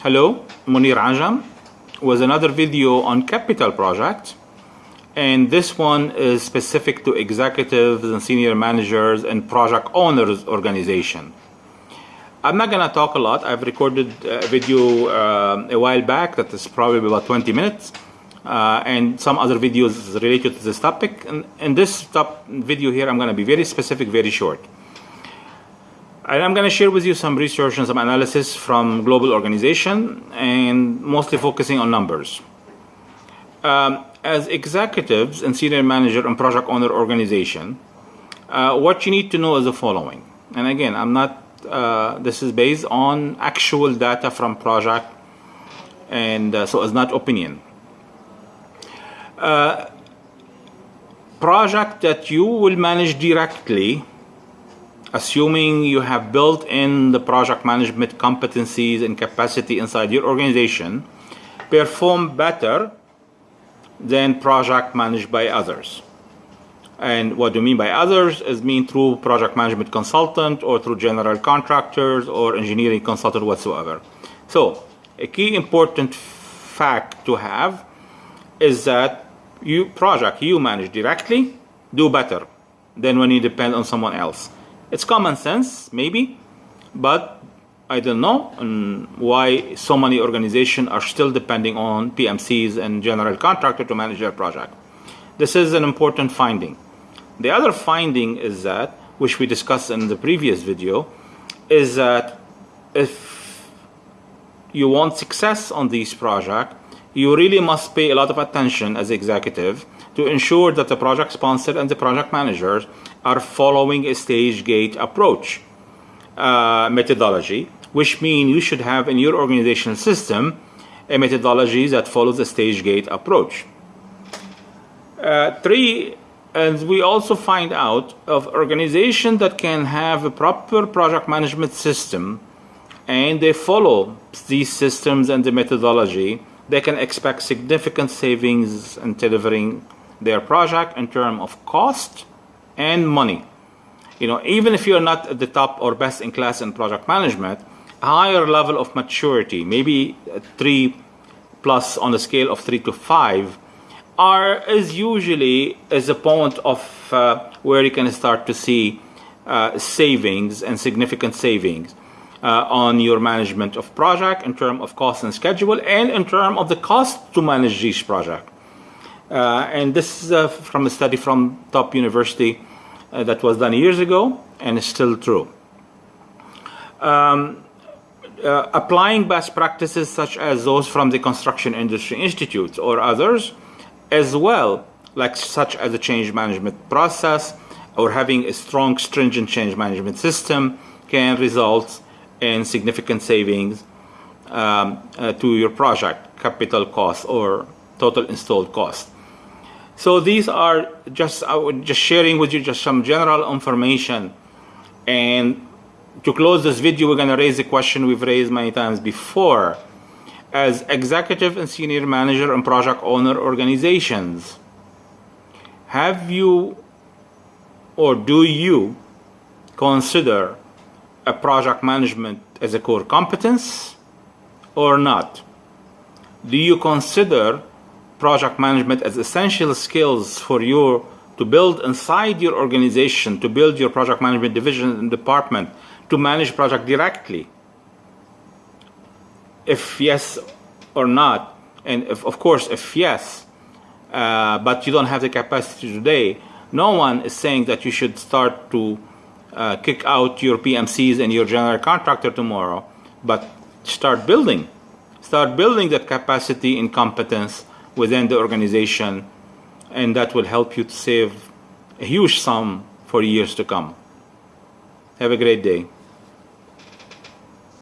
Hello, Mounir Ajam with another video on capital projects. And this one is specific to executives and senior managers and project owners organization. I'm not going to talk a lot. I've recorded a video uh, a while back that is probably about 20 minutes. Uh, and some other videos related to this topic. And in this top video here, I'm going to be very specific, very short. And I'm going to share with you some research and some analysis from global organization and mostly focusing on numbers. Um, as executives and senior manager and project owner organization, uh, what you need to know is the following. And again, I'm not, uh, this is based on actual data from project and uh, so it's not opinion. Uh, project that you will manage directly assuming you have built in the project management competencies and capacity inside your organization, perform better than project managed by others. And what do you mean by others is mean through project management consultant or through general contractors or engineering consultant whatsoever. So a key important fact to have is that you project you manage directly do better than when you depend on someone else. It's common sense, maybe, but I don't know why so many organizations are still depending on PMCs and general contractor to manage their project. This is an important finding. The other finding is that, which we discussed in the previous video, is that if you want success on these projects, you really must pay a lot of attention as executive to ensure that the project sponsor and the project managers are following a stage gate approach uh, methodology, which means you should have in your organizational system a methodology that follows a stage gate approach. Uh, three, and we also find out of organizations that can have a proper project management system and they follow these systems and the methodology, they can expect significant savings in delivering their project in terms of cost and money. You know, even if you're not at the top or best in class in project management, a higher level of maturity, maybe three plus on the scale of three to five, are is usually is a point of uh, where you can start to see uh, savings and significant savings on your management of project in terms of cost and schedule and in terms of the cost to manage each project. Uh, and this is uh, from a study from top university uh, that was done years ago and is still true. Um, uh, applying best practices such as those from the Construction Industry Institute or others, as well, like such as a change management process or having a strong, stringent change management system can result in significant savings um, uh, to your project, capital cost or total installed cost. So these are just I would just sharing with you just some general information. And to close this video, we're going to raise a question we've raised many times before. As executive and senior manager and project owner organizations, have you or do you consider a project management as a core competence or not? Do you consider project management as essential skills for you to build inside your organization, to build your project management division and department, to manage project directly? If yes or not, and if, of course if yes, uh, but you don't have the capacity today, no one is saying that you should start to uh, kick out your PMCs and your general contractor tomorrow, but start building. Start building that capacity and competence within the organization and that will help you to save a huge sum for years to come. Have a great day.